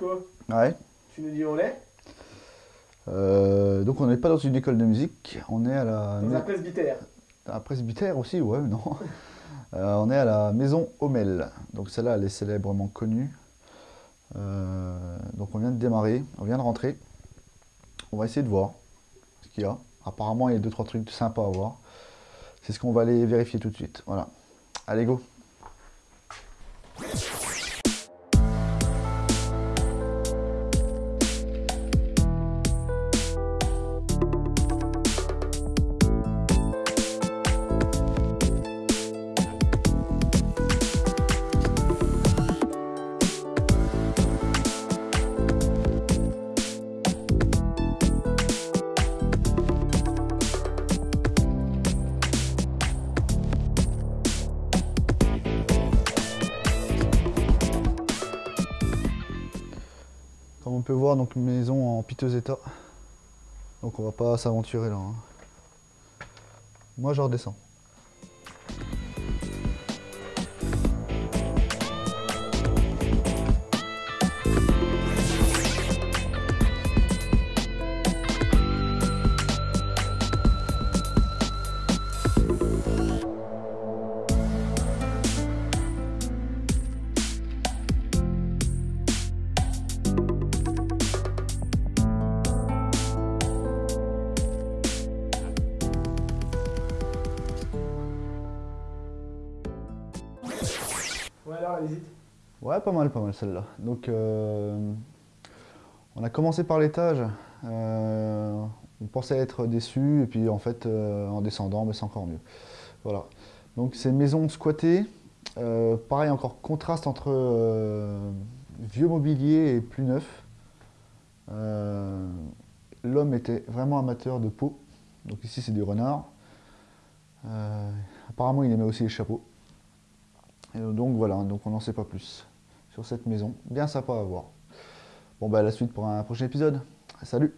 Ouais, Nico, Ouais. tu nous dis où on est Euh, donc on n'est pas dans une école de musique, on est à la, Dans un presbytère. aussi, ouais, non. Euh, on est à la maison Hommel. Donc celle-là, elle est célèbrement connue. Euh, donc on vient de démarrer, on vient de rentrer. On va essayer de voir ce qu'il y a. Apparemment, il y a deux trois trucs sympas à voir. C'est ce qu'on va aller vérifier tout de suite. Voilà. Allez, go Comme on peut voir, donc maison en piteux état. Donc on va pas s'aventurer là. hein. Moi je redescends. Ouais, alors, allez-y. Ouais, pas mal, pas mal celle-là. Donc, euh, on a commencé par l'étage. euh, on pensait être déçu, et puis en fait, euh, en descendant, ben, c'est encore mieux. Voilà. Donc, c'est maison squattée. Pareil, encore contraste entre vieux mobilier et plus neuf. L'homme était vraiment amateur de peau. Donc, ici, c'est du renard. Apparemment, il aimait aussi les chapeaux. Donc voilà, donc on n'en sait pas plus sur cette maison. Bien sympa à voir. Bon bah à la suite pour un prochain épisode. Salut